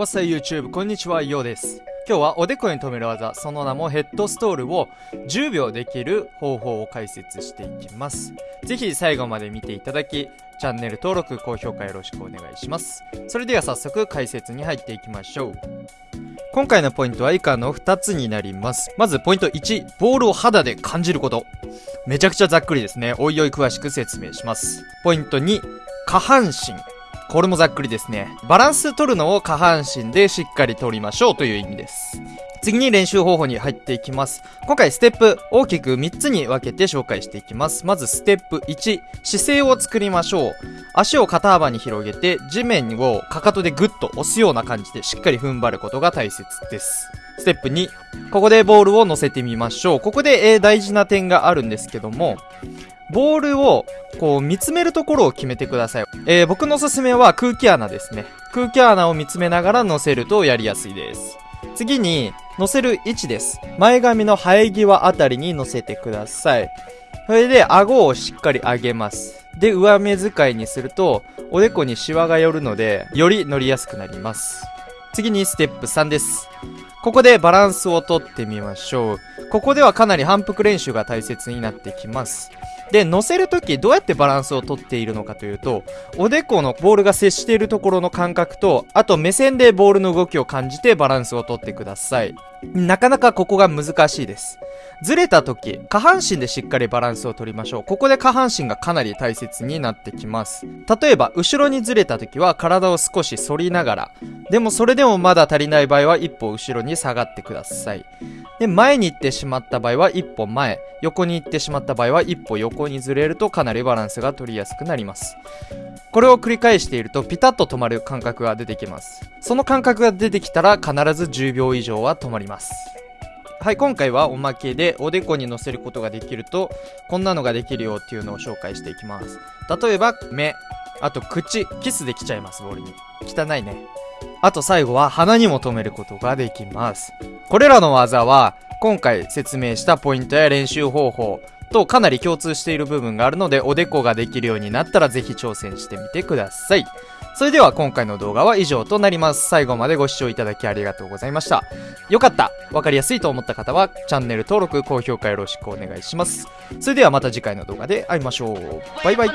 What's up YouTube? こんにちは、ようです。今日はおでこに止める技、その名もヘッドストールを10秒できる方法を解説していきます。ぜひ最後まで見ていただき、チャンネル登録、高評価よろしくお願いします。それでは早速解説に入っていきましょう。今回のポイントは以下の2つになります。まずポイント1、ボールを肌で感じること。めちゃくちゃざっくりですね。おいおい詳しく説明します。ポイント2、下半身。これもざっくりですね。バランス取るのを下半身でしっかり取りましょうという意味です。次に練習方法に入っていきます。今回ステップ大きく3つに分けて紹介していきます。まずステップ1、姿勢を作りましょう。足を肩幅に広げて地面をかかとでグッと押すような感じでしっかり踏ん張ることが大切です。ステップ2、ここでボールを乗せてみましょう。ここで、えー大事な点があるんですけども、ボールをこう見つめるところを決めてください。えー僕のおすすめは空気穴ですね。空気穴を見つめながら乗せるとやりやすいです。次に、乗せる位置です。前髪の生え際あたりに乗せてください。それで、顎をしっかり上げます。で、上目遣いにすると、おでこにシワが寄るので、より乗りやすくなります。次にステップ3です。ここでバランスをとってみましょう。ここではかなり反復練習が大切になってきます。で、乗せるときどうやってバランスをとっているのかというと、おでこのボールが接しているところの感覚と、あと目線でボールの動きを感じてバランスをとってください。なかなかここが難しいです。ずれた時、下半身でしっかりバランスを取りましょう。ここで下半身がかなり大切になってきます。例えば、後ろにずれた時は体を少し反りながら、でもそれでもまだ足りない場合は一歩後ろに下がってください。で、前に行ってしまった場合は一歩前、横に行ってしまった場合は一歩横にずれるとかなりバランスが取りやすくなります。これを繰り返しているとピタッと止まる感覚が出てきます。その感覚が出てきたら必ず10秒以上は止まります。はい、今回はおまけでおでこに乗せることができると、こんなのができるよっていうのを紹介していきます。例えば、目、あと口、キスできちゃいます、ボールに。汚いね。あと最後は鼻にも止めることができます。これらの技は、今回説明したポイントや練習方法とかなり共通している部分があるので、おでこができるようになったらぜひ挑戦してみてください。それでは今回の動画は以上となります。最後までご視聴いただきありがとうございました。よかったわかりやすいと思った方は、チャンネル登録、高評価よろしくお願いします。それではまた次回の動画で会いましょう。バイバイ。